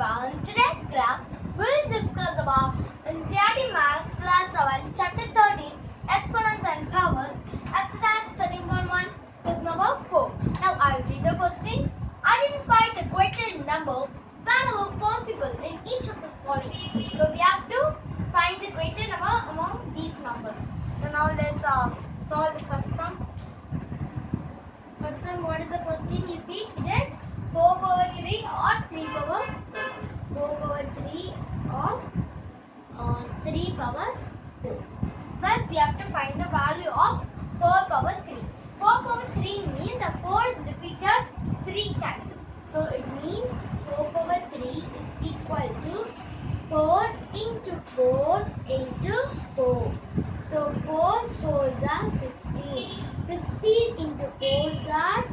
everyone. Today's class we'll discuss about NCERT Maths Class 7 Chapter 13 Exponents and Powers Exercise 13.1 Question number 4. Now I will read the question. Identify the greater number whenever possible in each of the following. So we have to find the greater number among these numbers. So now let's uh, solve the first sum. First what is the question? You see, it is 4 power 3 or 3 power 4 power 3 or uh, 3 power 4. First, we have to find the value of 4 power 3. 4 power 3 means the 4 is repeated 3 times. So it means 4 power 3 is equal to 4 into 4 into 4. So 4 4s are 16. 16 into 4s are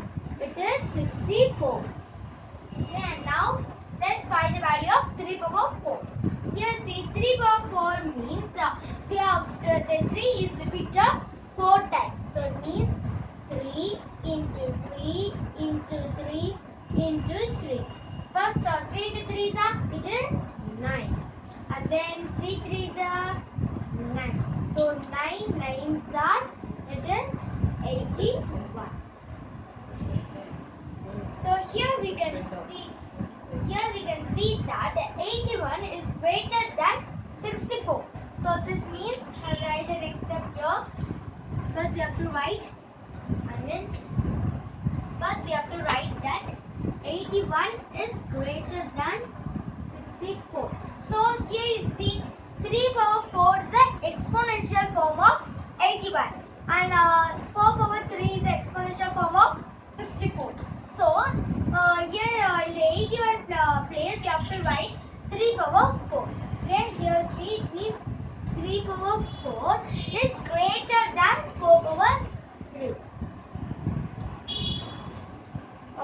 it is 64. Okay, and now let's find the value of 3 power 4. Here see 3 power 4 means uh, uh, the 3 is repeated 4 times. So it means 3 into 3 into 3 into 3. First uh, 3 into 3 is uh, it is 9. And then 3 3 is uh, 9. So 9 9s are it is 81. So here we can see here we can see that 81 is greater than 64. So this means I'll write the step here. First we have to write and then first we have to write that 81 is greater than 64. So here you see 3 power 4 is the exponential form of 81 and uh, 4 power 3 is the exponential form of 64. So uh, here uh, in the 81 uh, place you have to write 3 power 4. Okay, here see it means 3 power 4 is greater than 4 power 3.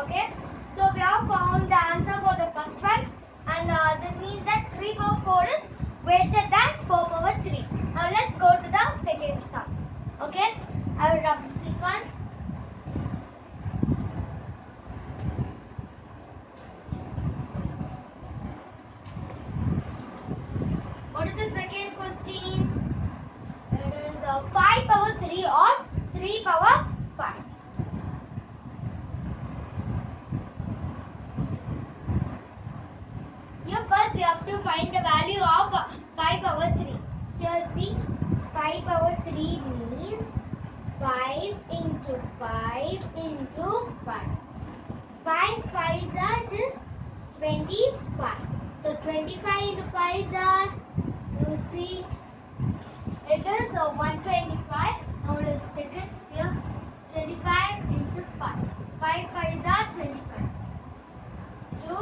Okay, so we have found the answer for the first one and uh, this means that 3 power 4 is greater than 4 power 3. Now let's go to the second sum. Okay, I will rub this one. What is the second question? It is uh, 5 power 3 or 3 power 5. Here first we have to find the value of uh, 5 power 3. Here see 5 power 3 means 5 into 5 into 5. 5 5s are just 25. So 25 into 5s are you see it is a 125. Now let's check it here. 25 into 5. 5 5s are 25. 2,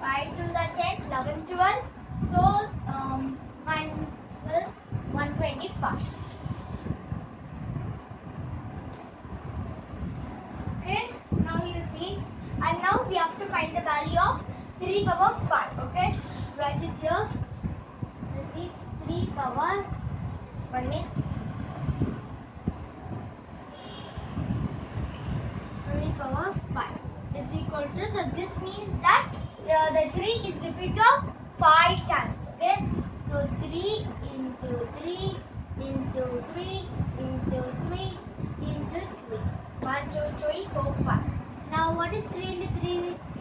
5 to the 10, 11, 12. So um, 1, 12, 125. Okay, now you see. And now we have to find the value of 3 power 5. Okay, write it here. You see 3 power 1 minute. 3 power 5 is equal to so this means that uh, the 3 is repeat of 5 times okay so 3 into 3 into 3 into 3 into 3 1 2 3 4 5 now what is 3 into 3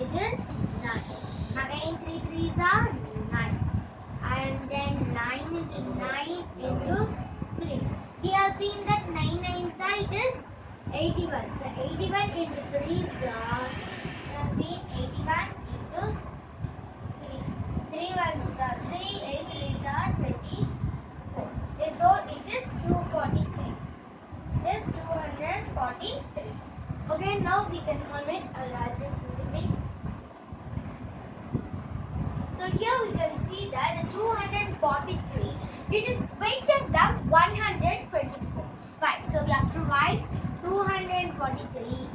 it is 9 again 3 3s are 9 and then 9 into 9 into 3 we have seen that 9 9 side is 81 so 81 into 3 is uh, see 81 into 3 3 ones are 3 8 3s are 24 Okay, so it is 243 it is 243 okay now we can it a larger bit so here we can see that the 243 it is greater than 124 right so we have to write 243 is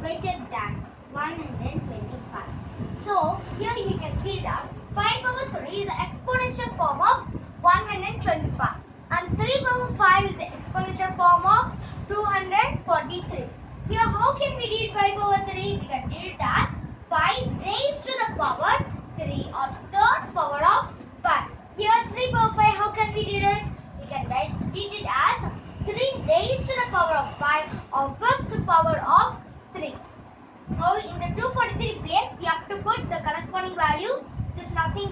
greater than 125 so here you can see that 5 power 3 is the exponential form of 125 and 3 power 5 is the exponential form of 243 here how can we read 5 over 3? We can read it as 5 raised to the power 3 or third power of 5. Here 3 power 5 how can we read it? We can read it as 3 raised to the power of 5 or fifth power of 3. Now in the 243 place we have to put the corresponding value. This is nothing